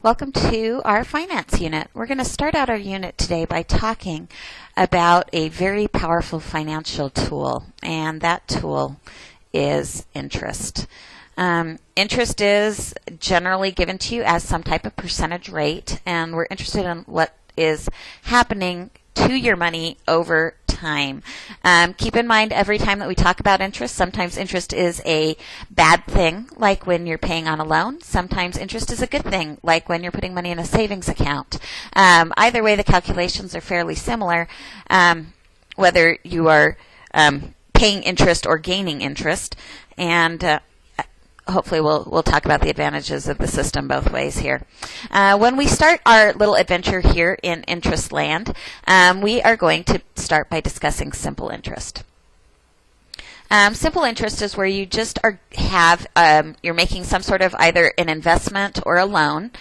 Welcome to our finance unit. We're going to start out our unit today by talking about a very powerful financial tool, and that tool is interest. Um, interest is generally given to you as some type of percentage rate, and we're interested in what is happening to your money over time. Um, keep in mind every time that we talk about interest, sometimes interest is a bad thing, like when you're paying on a loan. Sometimes interest is a good thing, like when you're putting money in a savings account. Um, either way, the calculations are fairly similar, um, whether you are um, paying interest or gaining interest. And uh, hopefully we'll we'll talk about the advantages of the system both ways here. Uh, when we start our little adventure here in interest land, um, we are going to start by discussing simple interest. Um, simple interest is where you just are have um, you're making some sort of either an investment or a loan,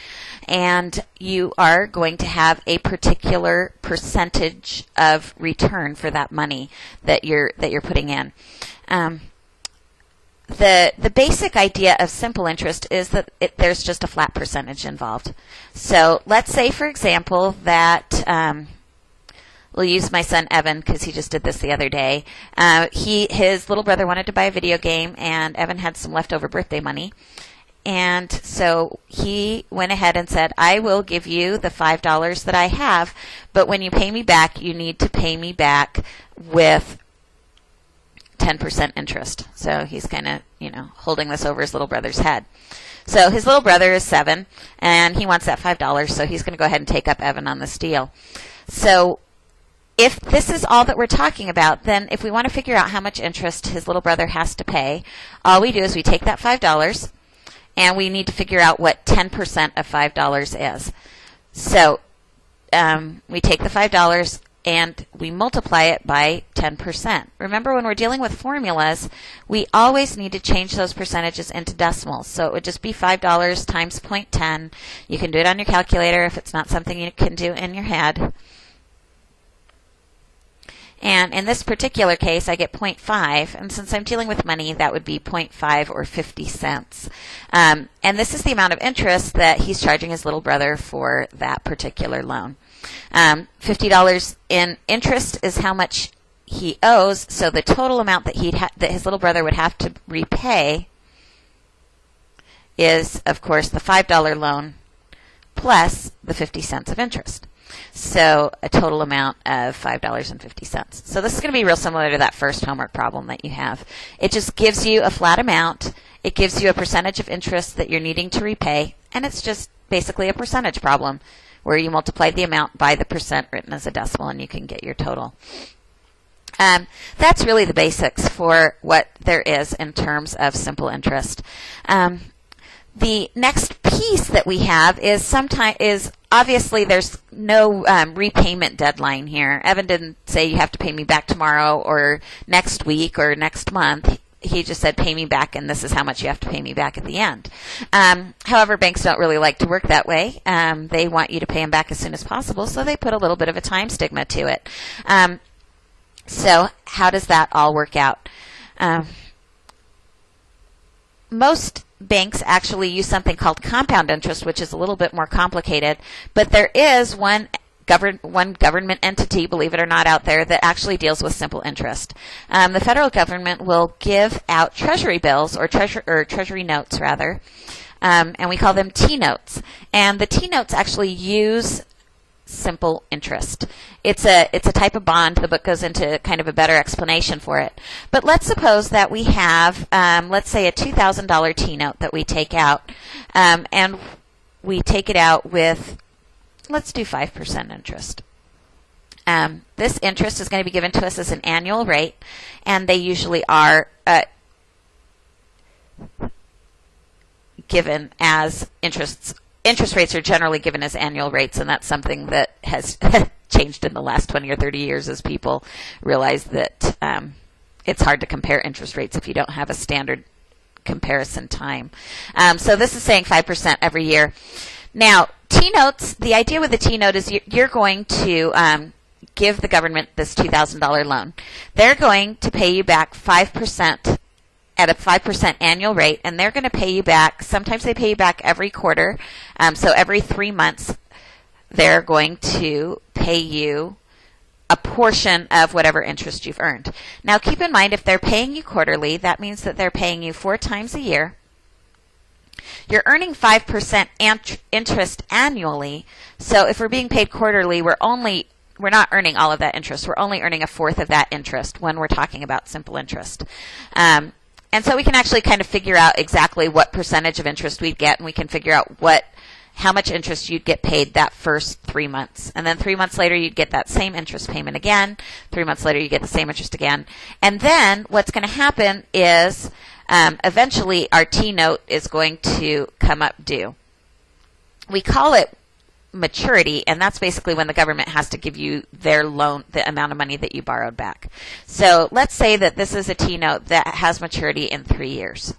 and you are going to have a particular percentage of return for that money that you're that you're putting in. Um, the the basic idea of simple interest is that it, there's just a flat percentage involved. So let's say, for example, that um, we'll use my son Evan because he just did this the other day. Uh, he his little brother wanted to buy a video game, and Evan had some leftover birthday money. And so he went ahead and said, I will give you the $5 that I have, but when you pay me back, you need to pay me back with 10% interest. So he's kind of, you know, holding this over his little brother's head. So his little brother is seven, and he wants that $5, so he's going to go ahead and take up Evan on this deal. So if this is all that we're talking about, then if we want to figure out how much interest his little brother has to pay, all we do is we take that $5 and we need to figure out what 10% of $5 is. So um, we take the $5, and we multiply it by 10%. Remember, when we're dealing with formulas, we always need to change those percentages into decimals. So it would just be $5 times 0.10. You can do it on your calculator if it's not something you can do in your head. And in this particular case, I get 0.5, and since I'm dealing with money, that would be 0.5 or 50 cents. Um, and this is the amount of interest that he's charging his little brother for that particular loan. Um, $50 in interest is how much he owes, so the total amount that he ha- that his little brother would have to repay is, of course, the $5 loan plus the 50 cents of interest. So a total amount of $5.50. So this is going to be real similar to that first homework problem that you have. It just gives you a flat amount. It gives you a percentage of interest that you're needing to repay, and it's just basically a percentage problem where you multiply the amount by the percent written as a decimal and you can get your total. Um, that's really the basics for what there is in terms of simple interest. Um, the next piece that we have is sometimes is obviously there's no um, repayment deadline here. Evan didn't say you have to pay me back tomorrow or next week or next month he just said, pay me back, and this is how much you have to pay me back at the end. Um, however, banks don't really like to work that way. Um, they want you to pay them back as soon as possible, so they put a little bit of a time stigma to it. Um, so, how does that all work out? Um, most banks actually use something called compound interest, which is a little bit more complicated, but there is one govern, one government entity, believe it or not, out there that actually deals with simple interest. Um, the federal government will give out treasury bills or, or treasury notes, rather, um, and we call them T notes. And the T notes actually use simple interest. It's a it's a type of bond. The book goes into kind of a better explanation for it. But let's suppose that we have, um, let's say, a two thousand dollar T note that we take out, um, and we take it out with let's do 5% interest. Um, this interest is going to be given to us as an annual rate, and they usually are uh, given as interests. Interest rates are generally given as annual rates, and that's something that has changed in the last 20 or 30 years as people realize that um, it's hard to compare interest rates if you don't have a standard comparison time. Um, so this is saying 5% every year. Now, T notes, the idea with the T note is you're going to um, give the government this $2,000 loan. They're going to pay you back 5% at a 5% annual rate, and they're going to pay you back. Sometimes they pay you back every quarter. Um, so every three months, they're going to pay you a portion of whatever interest you've earned. Now, keep in mind, if they're paying you quarterly, that means that they're paying you four times a year. You're earning 5% ant- interest annually. So if we're being paid quarterly, we're only we're not earning all of that interest. We're only earning a fourth of that interest when we're talking about simple interest. Um, and so we can actually kind of figure out exactly what percentage of interest we'd get, and we can figure out what how much interest you'd get paid that first three months. And then three months later, you'd get that same interest payment again. Three months later, you get the same interest again. And then what's going to happen is um, eventually our T note is going to come up due. We call it maturity, and that's basically when the government has to give you their loan, the amount of money that you borrowed back. So let's say that this is a T note that has maturity in three years.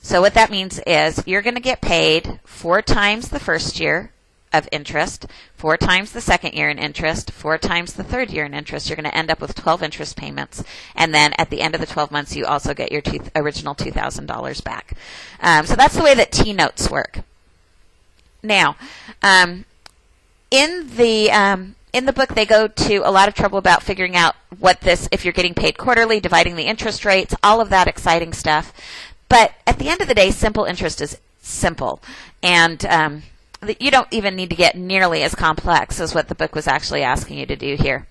So what that means is you're going to get paid four times the first year of interest, four times the second year in interest, four times the third year in interest. You're going to end up with 12 interest payments. And then at the end of the 12 months, you also get your two, original $2,000 back. Um, so that's the way that T notes work. Now, um, in the um, in the book, they go to a lot of trouble about figuring out what this, if you're getting paid quarterly, dividing the interest rates, all of that exciting stuff. But at the end of the day, simple interest is simple. And um, you don't even need to get nearly as complex as what the book was actually asking you to do here.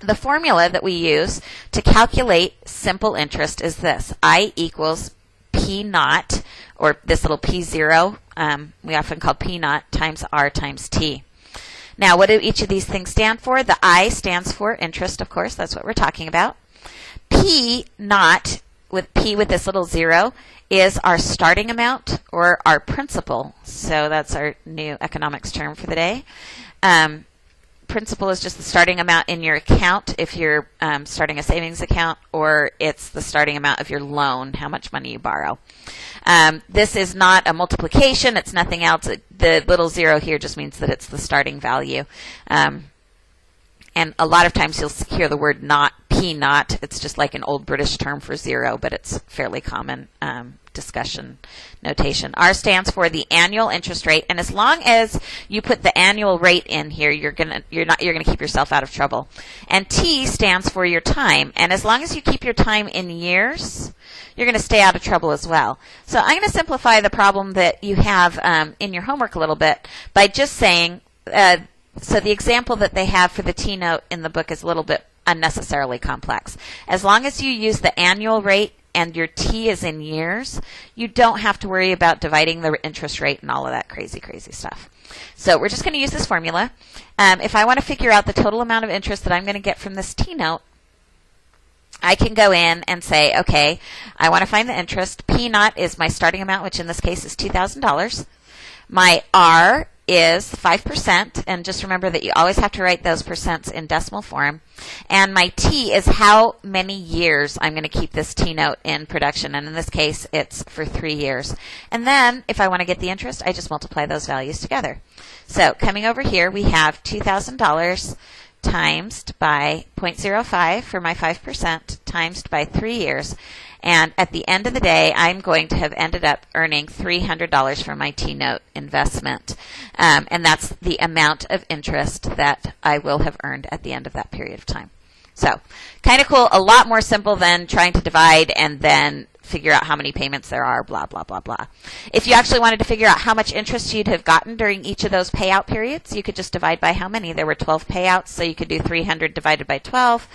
The formula that we use to calculate simple interest is this I equals P naught, or this little P zero, um, we often call P naught, times R times T. Now, what do each of these things stand for? The I stands for interest, of course, that's what we're talking about. P naught with P with this little zero is our starting amount or our principal. So that's our new economics term for the day. Um, principal is just the starting amount in your account if you're um, starting a savings account, or it's the starting amount of your loan, how much money you borrow. Um, this is naught a multiplication, it's nothing else. The little zero here just means that it's the starting value. Um, and a lot of times you'll hear the word not, P naught. It's just like an old British term for zero, but it's fairly common um, discussion notation. R stands for the annual interest rate, and as long as you put the annual rate in here, you're gonna you're not you're gonna keep yourself out of trouble. And T stands for your time, and as long as you keep your time in years, you're going to stay out of trouble as well. So I'm going to simplify the problem that you have um, in your homework a little bit by just saying. Uh, so the example that they have for the T note in the book is a little bit unnecessarily complex. As long as you use the annual rate and your T is in years, you don't have to worry about dividing the interest rate and all of that crazy, crazy stuff. So we're just going to use this formula. Um, if I want to figure out the total amount of interest that I'm going to get from this T note, I can go in and say, okay, I want to find the interest. P naught is my starting amount, which in this case is $2,000. My R is 5%, and just remember that you always have to write those percents in decimal form. And my T is how many years I'm going to keep this T note in production, and in this case, it's for three years. And then, if I want to get the interest, I just multiply those values together. So, coming over here, we have $2,000 times by 0.05 for my 5% times by three years. And at the end of the day, I'm going to have ended up earning $300 for my T note investment. Um, and that's the amount of interest that I will have earned at the end of that period of time. So, kind of cool, a lot more simple than trying to divide and then figure out how many payments there are, blah, blah, blah, blah. If you actually wanted to figure out how much interest you'd have gotten during each of those payout periods, you could just divide by how many. There were 12 payouts, so you could do 300 divided by 12,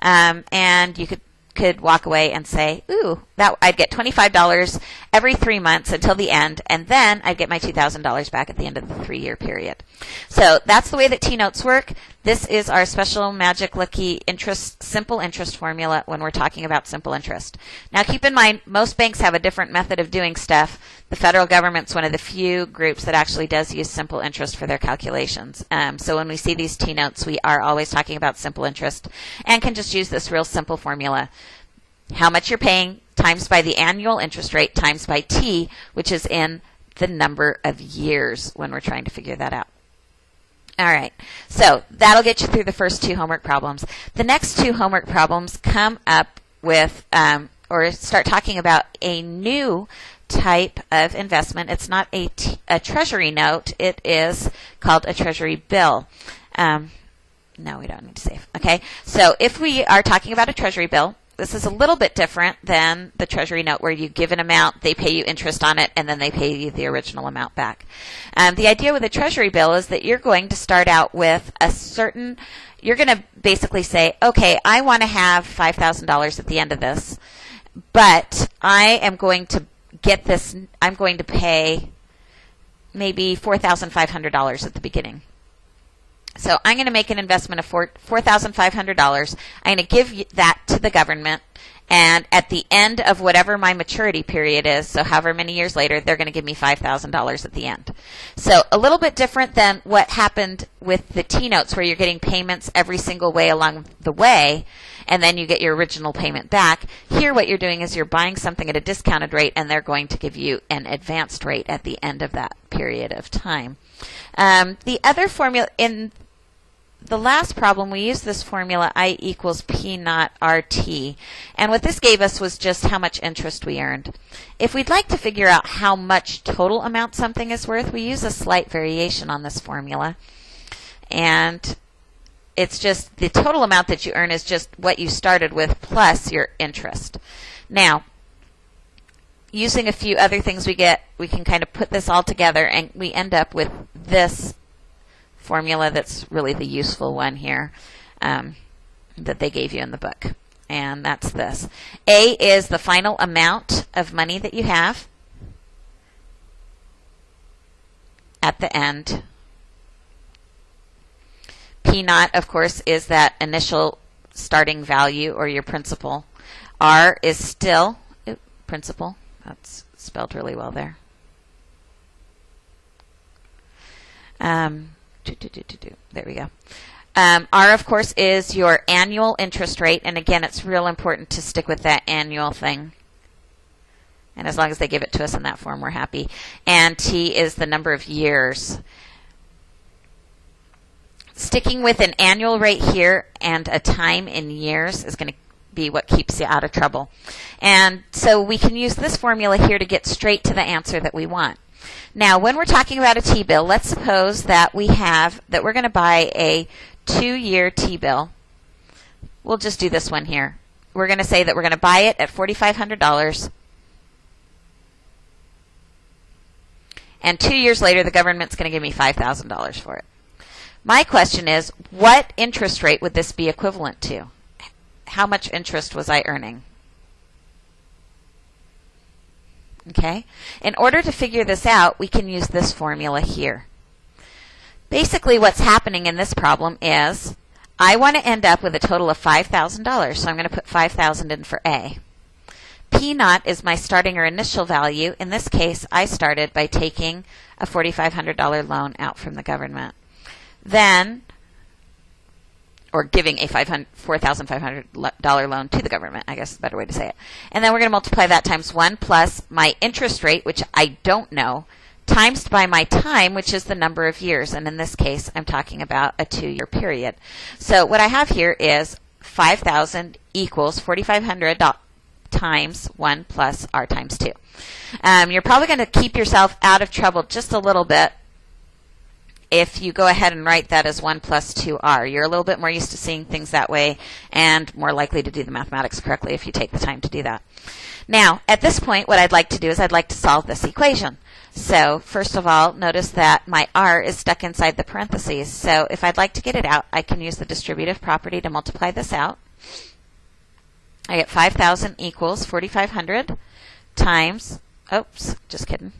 um, and you could could walk away and say, "Ooh, that I'd get $25 every 3 months until the end and then I'd get my $2,000 back at the end of the 3-year period." So, that's the way that T-notes work. This is our special magic lucky interest simple interest formula when we're talking about simple interest. Now, keep in mind most banks have a different method of doing stuff. The federal government's one of the few groups that actually does use simple interest for their calculations. Um, so when we see these T notes, we are always talking about simple interest and can just use this real simple formula how much you're paying times by the annual interest rate times by T, which is in the number of years when we're trying to figure that out. All right, so that'll get you through the first two homework problems. The next two homework problems come up with um, or start talking about a new type of investment. It's not a, a treasury note. It is called a treasury bill. Um, no, we don't need to save. Okay. So if we are talking about a treasury bill, this is a little bit different than the treasury note where you give an amount, they pay you interest on it, and then they pay you the original amount back. Um, the idea with a treasury bill is that you're going to start out with a certain, you're going to basically say, okay, I want to have $5,000 at the end of this, but I am going to get this, I'm going to pay maybe $4,500 at the beginning. So I'm going to make an investment of four four thousand five hundred dollars. I'm going to give that to the government, and at the end of whatever my maturity period is, so however many years later, they're going to give me five thousand dollars at the end. So a little bit different than what happened with the T notes, where you're getting payments every single way along the way, and then you get your original payment back. Here, what you're doing is you're buying something at a discounted rate, and they're going to give you an advanced rate at the end of that period of time. Um, the other formula in the last problem, we used this formula I equals P naught RT. And what this gave us was just how much interest we earned. If we'd like to figure out how much total amount something is worth, we use a slight variation on this formula. And it's just the total amount that you earn is just what you started with plus your interest. Now, using a few other things we get, we can kind of put this all together and we end up with this formula that's really the useful one here um, that they gave you in the book. And that's this. A is the final amount of money that you have at the end. P naught, of course, is that initial starting value or your principal. R is still principal. That's spelled really well there. Um, there we go. Um, R, of course, is your annual interest rate. And again, it's real important to stick with that annual thing. And as long as they give it to us in that form, we're happy. And T is the number of years. Sticking with an annual rate here and a time in years is going to be what keeps you out of trouble. And so we can use this formula here to get straight to the answer that we want. Now, when we're talking about a T-bill, let's suppose that we have, that we're going to buy a two-year T-bill. We'll just do this one here. We're going to say that we're going to buy it at $4,500. And two years later, the government's going to give me $5,000 for it. My question is, what interest rate would this be equivalent to? How much interest was I earning? Okay? In order to figure this out, we can use this formula here. Basically, what's happening in this problem is I want to end up with a total of $5,000, so I'm going to put 5000 in for A. P naught is my starting or initial value. In this case, I started by taking a $4,500 loan out from the government. Then or giving a $4,500 loan to the government, I guess is a better way to say it. And then we're going to multiply that times 1 plus my interest rate, which I don't know, times by my time, which is the number of years. And in this case, I'm talking about a two-year period. So what I have here is 5,000 equals 4,500 times 1 plus r times 2. Um, you're probably going to keep yourself out of trouble just a little bit if you go ahead and write that as 1 plus 2r. You're a little bit more used to seeing things that way and more likely to do the mathematics correctly if you take the time to do that. Now, at this point, what I'd like to do is I'd like to solve this equation. So, first of all, notice that my r is stuck inside the parentheses. So, if I'd like to get it out, I can use the distributive property to multiply this out. I get 5,000 equals 4,500 times, oops, just kidding,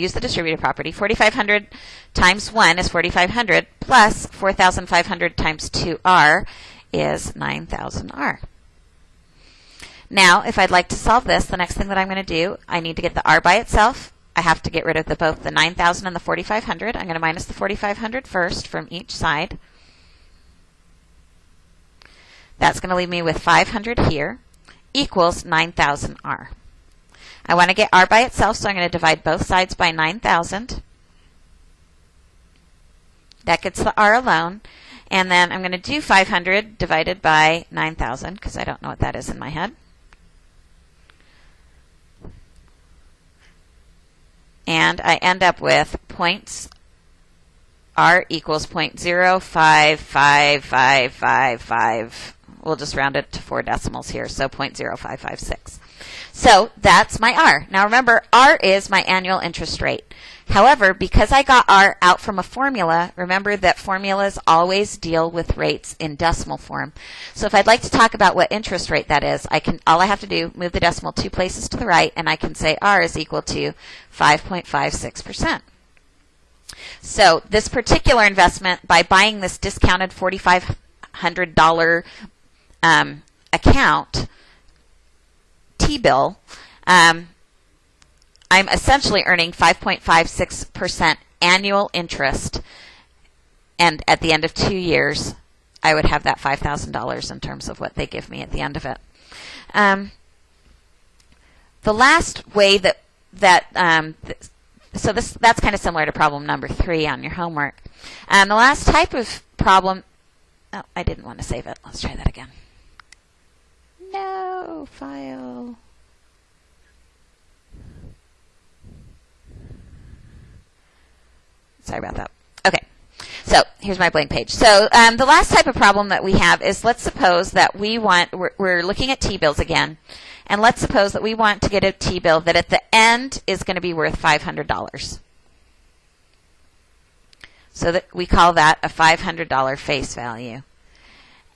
use the distributive property. 4,500 times 1 is 4,500 plus 4,500 times 2r is 9,000r. Now, if I'd like to solve this, the next thing that I'm going to do, I need to get the r by itself. I have to get rid of the, both the 9,000 and the 4,500. I'm going to minus the 4,500 first from each side. That's going to leave me with 500 here equals 9,000r. I want to get r by itself, so I'm going to divide both sides by 9,000. That gets the r alone. And then I'm going to do 500 divided by 9,000, because I don't know what that is in my head. And I end up with points r equals 0.05555. We'll just round it to four decimals here, so 0.0556. So that's my R. Now remember, R is my annual interest rate. However, because I got R out from a formula, remember that formulas always deal with rates in decimal form. So if I'd like to talk about what interest rate that is, I can all I have to do move the decimal two places to the right and I can say R is equal to 5.56%. So this particular investment, by buying this discounted $4,500 um, account, T-bill, um, I'm essentially earning 5.56% annual interest. And at the end of two years, I would have that $5,000 in terms of what they give me at the end of it. Um, the last way that that um, th- so this that's kind of similar to problem number three on your homework. And the last type of problem, oh, I didn't want to save it. Let's try that again. No file. Sorry about that. Okay. So here's my blank page. So um, the last type of problem that we have is let's suppose that we want, we're, we're looking at T-bills again, and let's suppose that we want to get a T-bill that at the end is going to be worth $500. So that we call that a $500 face value.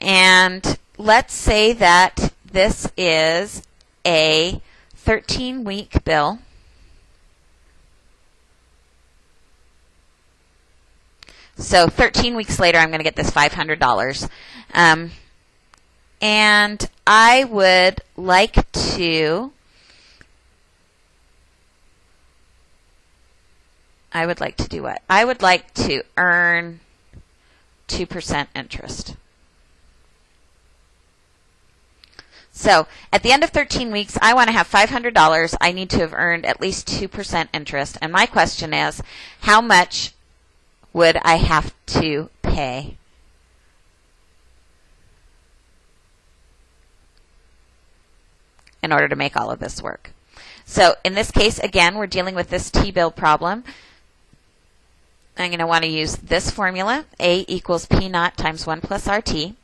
And let's say that this is a 13 week bill So 13 weeks later, I'm going to get this $500. Um, and I would like to. I would like to do what? I would like to earn 2% interest. So at the end of 13 weeks, I want to have $500. I need to have earned at least 2% interest. And my question is, how much would I have to pay? in order to make all of this work. So in this case, again, we're dealing with this T-bill problem. I'm going to want to use this formula, A equals P naught times 1 plus RT.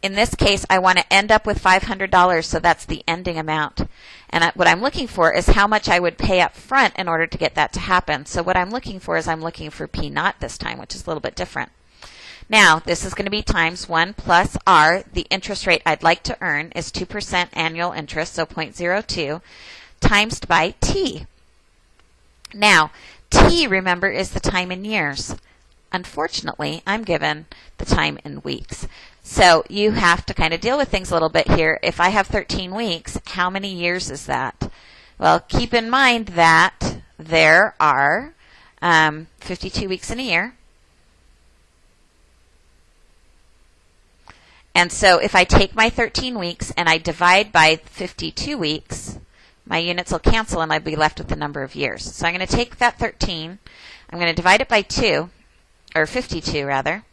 In this case, I want to end up with $500, so that's the ending amount. And I, what I'm looking for is how much I would pay up front in order to get that to happen. So what I'm looking for is I'm looking for P naught this time, which is a little bit different. Now, this is going to be times 1 plus R. The interest rate I'd like to earn is 2% annual interest, so 0.02, times by T. Now, T, remember, is the time in years. Unfortunately, I'm given the time in weeks. So you have to kind of deal with things a little bit here. If I have 13 weeks, how many years is that? Well, keep in mind that there are um, 52 weeks in a year. And so if I take my 13 weeks and I divide by 52 weeks, my units will cancel and I'll be left with the number of years. So I'm going to take that 13, I'm going to divide it by 2, or 52 rather,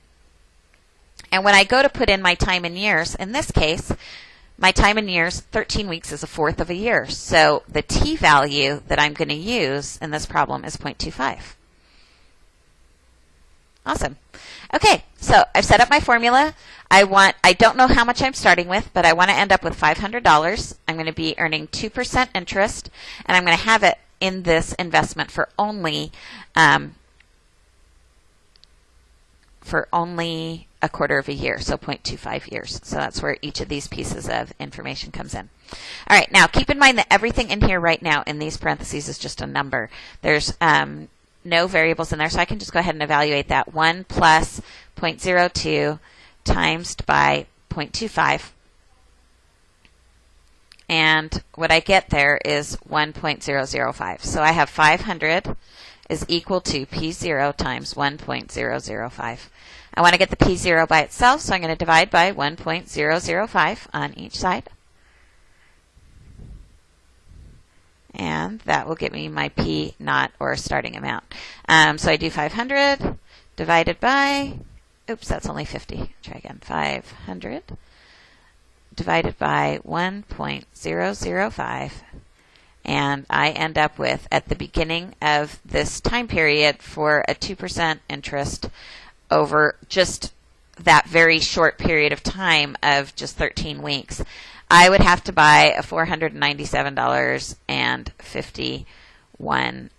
and when I go to put in my time in years, in this case, my time in years, 13 weeks is a fourth of a year. So the t value that I'm going to use in this problem is 0.25. Awesome. Okay, so I've set up my formula. I want I don't know how much I'm starting with, but I want to end up with $500. I'm going to be earning 2% interest, and I'm going to have it in this investment for only um, for only a quarter of a year, so 0.25 years. So that's where each of these pieces of information comes in. All right, now keep in mind that everything in here right now in these parentheses is just a number. There's um, no variables in there, so I can just go ahead and evaluate that. 1 plus 0.02 times by 0.25. And what I get there is 1.005. So I have 500 is equal to P0 times 1.005. I want to get the P0 by itself, so I'm going to divide by 1.005 on each side. And that will get me my P naught or starting amount. Um, so I do 500 divided by, oops, that's only 50. Try again. 500 divided by 1.005. And I end up with, at the beginning of this time period, for a 2% interest over just that very short period of time of just 13 weeks, I would have to buy a $497.51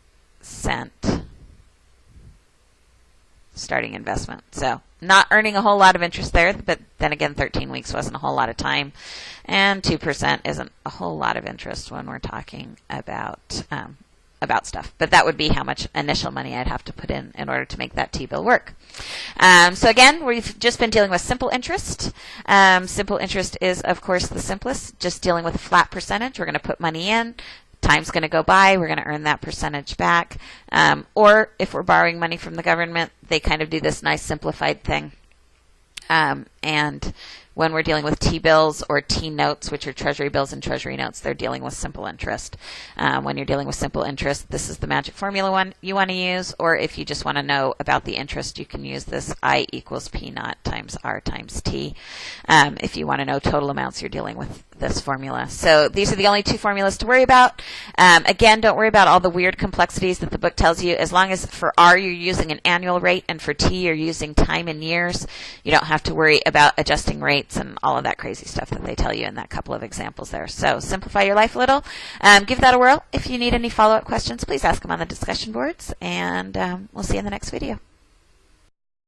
starting investment. So not earning a whole lot of interest there, but then again, 13 weeks wasn't a whole lot of time, and 2% isn't a whole lot of interest when we're talking about um, about stuff. But that would be how much initial money I'd have to put in in order to make that T-bill work. Um, so again, we've just been dealing with simple interest. Um, simple interest is, of course, the simplest, just dealing with a flat percentage. We're going to put money in, time's going to go by, we're going to earn that percentage back. Um, or if we're borrowing money from the government, they kind of do this nice simplified thing. Um, and when we're dealing with T-bills or T-notes, which are Treasury bills and Treasury notes, they're dealing with simple interest. Um, when you're dealing with simple interest, this is the magic formula one you want to use, or if you just want to know about the interest, you can use this I equals P naught times R times T. Um, if you want to know total amounts you're dealing with this formula. So these are the only two formulas to worry about. Um, again, don't worry about all the weird complexities that the book tells you. As long as for R you're using an annual rate and for T you're using time in years, you don't have to worry about adjusting rates and all of that crazy stuff that they tell you in that couple of examples there. So simplify your life a little. Um, give that a whirl. If you need any follow-up questions, please ask them on the discussion boards, and um, we'll see you in the next video.